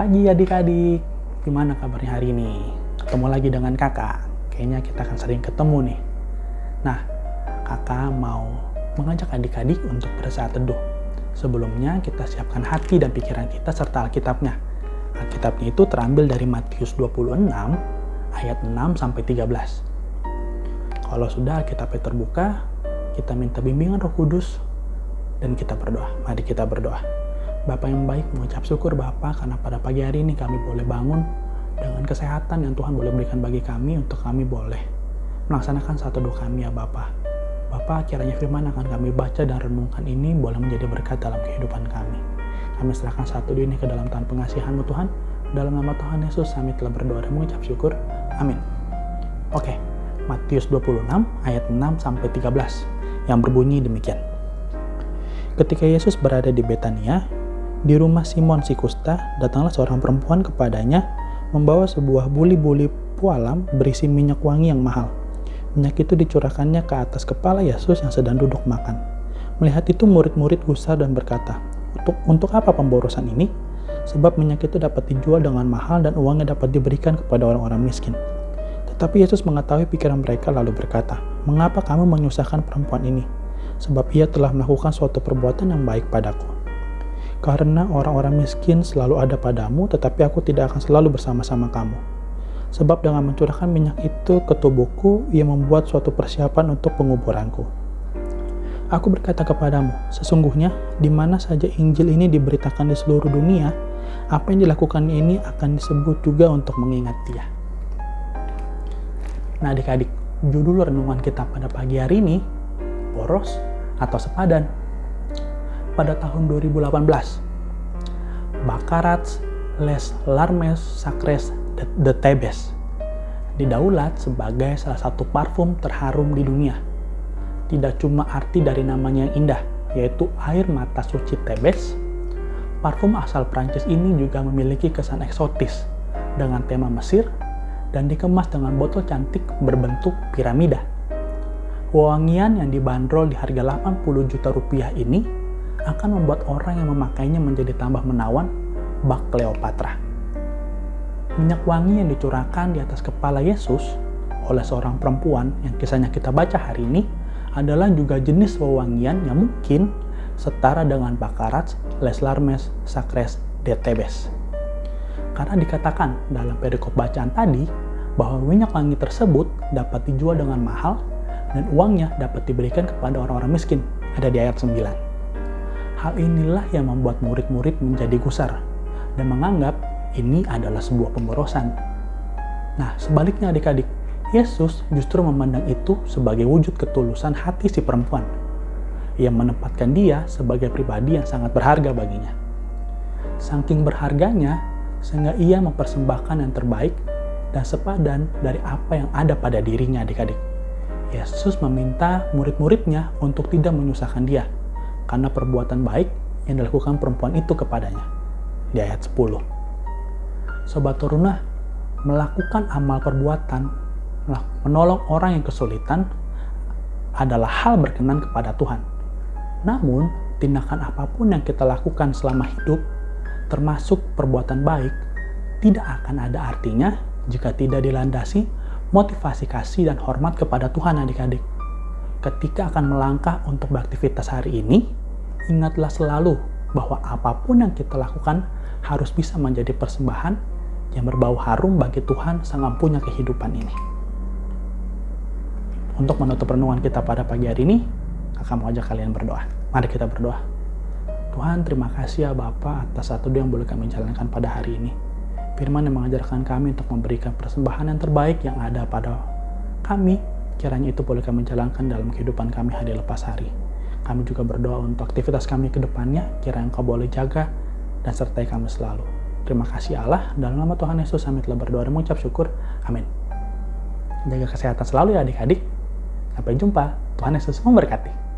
pagi adik-adik. Gimana kabarnya hari ini? Ketemu lagi dengan kakak. Kayaknya kita akan sering ketemu nih. Nah, kakak mau mengajak adik-adik untuk bersaat teduh. Sebelumnya kita siapkan hati dan pikiran kita serta Alkitabnya. Alkitabnya itu terambil dari Matius 26 ayat 6 sampai 13. Kalau sudah Alkitabnya terbuka, kita minta bimbingan Roh Kudus dan kita berdoa. Mari kita berdoa. Bapak yang baik mengucap syukur Bapak karena pada pagi hari ini kami boleh bangun dengan kesehatan yang Tuhan boleh berikan bagi kami untuk kami boleh melaksanakan satu doa kami ya Bapak. Bapak kiranya firman akan kami baca dan renungkan ini boleh menjadi berkat dalam kehidupan kami. Kami serahkan satu ini ke dalam tangan pengasihanmu Tuhan. Dalam nama Tuhan Yesus kami telah berdoa dan mengucap syukur. Amin. Oke, Matius 26 ayat 6 sampai 13 yang berbunyi demikian. Ketika Yesus berada di Betania, di rumah Simon si kusta, datanglah seorang perempuan kepadanya membawa sebuah buli-buli pualam berisi minyak wangi yang mahal. Minyak itu dicurahkannya ke atas kepala Yesus yang sedang duduk makan. Melihat itu murid-murid gusar dan berkata, untuk, untuk apa pemborosan ini? Sebab minyak itu dapat dijual dengan mahal dan uangnya dapat diberikan kepada orang-orang miskin. Tetapi Yesus mengetahui pikiran mereka lalu berkata, Mengapa kamu menyusahkan perempuan ini? Sebab ia telah melakukan suatu perbuatan yang baik padaku karena orang-orang miskin selalu ada padamu, tetapi aku tidak akan selalu bersama-sama kamu. Sebab dengan mencurahkan minyak itu ke tubuhku, ia membuat suatu persiapan untuk penguburanku. Aku berkata kepadamu, sesungguhnya di mana saja Injil ini diberitakan di seluruh dunia, apa yang dilakukannya ini akan disebut juga untuk mengingat dia. Nah adik-adik, judul renungan kita pada pagi hari ini, boros atau sepadan pada tahun 2018. Bakarats Les Larmes Sacres de Tebes didaulat sebagai salah satu parfum terharum di dunia. Tidak cuma arti dari namanya yang indah, yaitu air mata suci Tebes, parfum asal Prancis ini juga memiliki kesan eksotis dengan tema Mesir dan dikemas dengan botol cantik berbentuk piramida. Wangian yang dibanderol di harga 80 juta rupiah ini akan membuat orang yang memakainya menjadi tambah menawan bak Cleopatra. Minyak wangi yang dicurahkan di atas kepala Yesus oleh seorang perempuan yang kisahnya kita baca hari ini adalah juga jenis wewangian yang mungkin setara dengan Bakarat, Les Larmes, Sacres, de Tebes. Karena dikatakan dalam perikop bacaan tadi bahwa minyak wangi tersebut dapat dijual dengan mahal dan uangnya dapat diberikan kepada orang-orang miskin. Ada di ayat 9. Hal inilah yang membuat murid-murid menjadi gusar dan menganggap ini adalah sebuah pemborosan. Nah, sebaliknya adik-adik, Yesus justru memandang itu sebagai wujud ketulusan hati si perempuan. Ia menempatkan dia sebagai pribadi yang sangat berharga baginya. Saking berharganya, sehingga ia mempersembahkan yang terbaik dan sepadan dari apa yang ada pada dirinya adik-adik. Yesus meminta murid-muridnya untuk tidak menyusahkan dia, karena perbuatan baik yang dilakukan perempuan itu kepadanya. Di ayat 10. Sobat Turunah, melakukan amal perbuatan, menolong orang yang kesulitan adalah hal berkenan kepada Tuhan. Namun, tindakan apa pun yang kita lakukan selama hidup, termasuk perbuatan baik, tidak akan ada artinya jika tidak dilandasi motivasi kasih dan hormat kepada Tuhan adik-adik. Ketika akan melangkah untuk beraktivitas hari ini, ingatlah selalu bahwa apa pun yang kita lakukan harus bisa menjadi persembahan yang berbau harum bagi Tuhan sang punya kehidupan ini. Untuk menutup renungan kita pada pagi hari ini, akan mau ajak kalian berdoa. Mari kita berdoa. Tuhan, terima kasih ya Bapak atas satu yang boleh kami jalankan pada hari ini. Firman yang mengajarkan kami untuk memberikan persembahan yang terbaik yang ada pada kami, kiranya itu boleh kami jalankan dalam kehidupan kami hari lepas hari. Kami juga berdoa untuk aktivitas kami ke depannya, kira Engkau boleh jaga dan sertai kami selalu. Terima kasih Allah, dalam nama Tuhan Yesus kami telah berdoa dan mengucap syukur. Amin. Jaga kesehatan selalu ya adik-adik. Sampai jumpa. Tuhan Yesus memberkati.